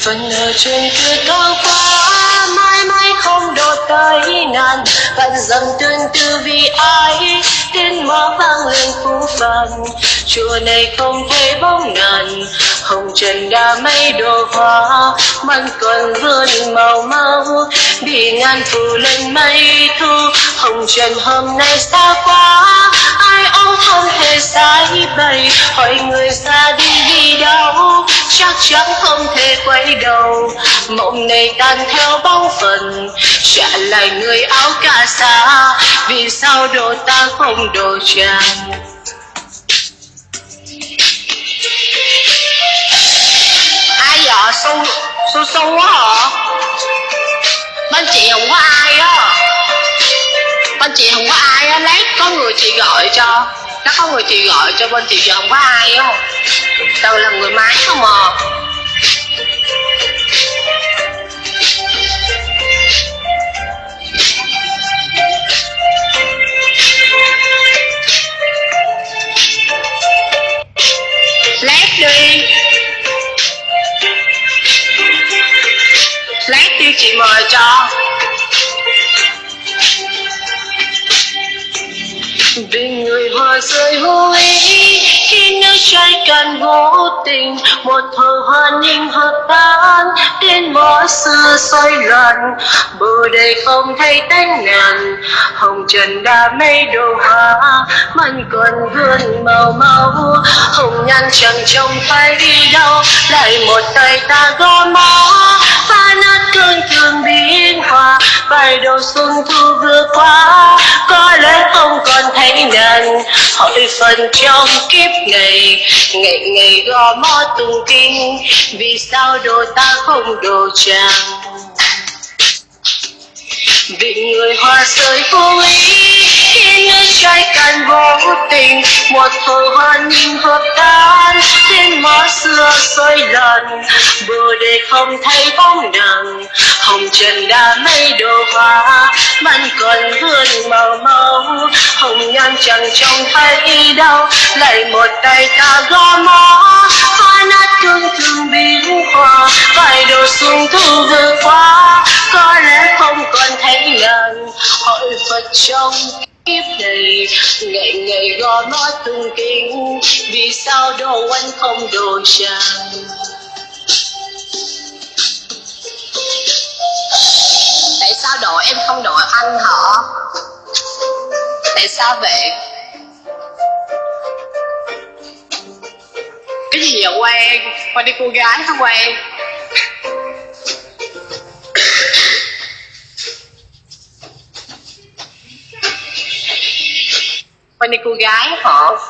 phần ở trên kia cao quá à, mãi mãi không độ tới ngàn vẫn dầm tương tư vì ai, tiếng mõ vang lên phú phàng chùa này không thấy bóng ngàn hồng trần đã mây đồ hoa. Măng còn vươn màu mau bị ngàn phủ lên mây thu. Hồng trần hôm nay xa quá, ai ông không hề sai bày. Hỏi người xa đi đi đâu chắc chắn không thể quay đầu. Mộng này tan theo bao phần trả lại người áo cà sa. Vì sao đồ ta không đồ chàng? Ai vậy? Sâu sâu sâu quá hả? Bên chị không có ai á. Bên chị không có ai á, lát có người chị gọi cho nó có người chị gọi cho bên chị giờ không có ai không, từ là người máy không à. Lát đi. Lát đi chị mời cho. Vì người hoa rơi vô ý khi nước trái cạn vô tình, một thờ hoa ninh hợp tan đến mõ xưa xoay loạn bờ đây không thấy tánh ngàn. Hồng trần đã mây đồ hoa mặn còn vươn màu màu hồng nhan chẳng trông phải đi đâu, lại một tay ta gõ mõ. Phá nát cơn thương biến hòa vài đầu xuân thu vừa qua hỏi phần trong kiếp ngày ngày ngày gò mó tung kinh vì sao đồ ta không đồ chàng? Vì người hoa rơi vô ý, khi người trái càn vô tình, một thời hoa nhìn hợp tan trên mõ xưa xoay lần bờ để không thấy bóng nàng, hồng trần đã mây đồ hoa còn vươn màu máu hồng nhan chẳng trông thấy đâu lại một tay ta gõ mõ. Phá nát thương thương biến hoa vài đồ xuân thu vừa qua. Có lẽ không còn thấy lần hỏi phật trong kiếp này. Ngày ngày gõ mõ tung kinh vì sao đồ anh không đồ chàng đội em không đội anh họ tại sao vậy? Cái gì vậy quen quen đi cô gái hả quen quen đi cô gái hả?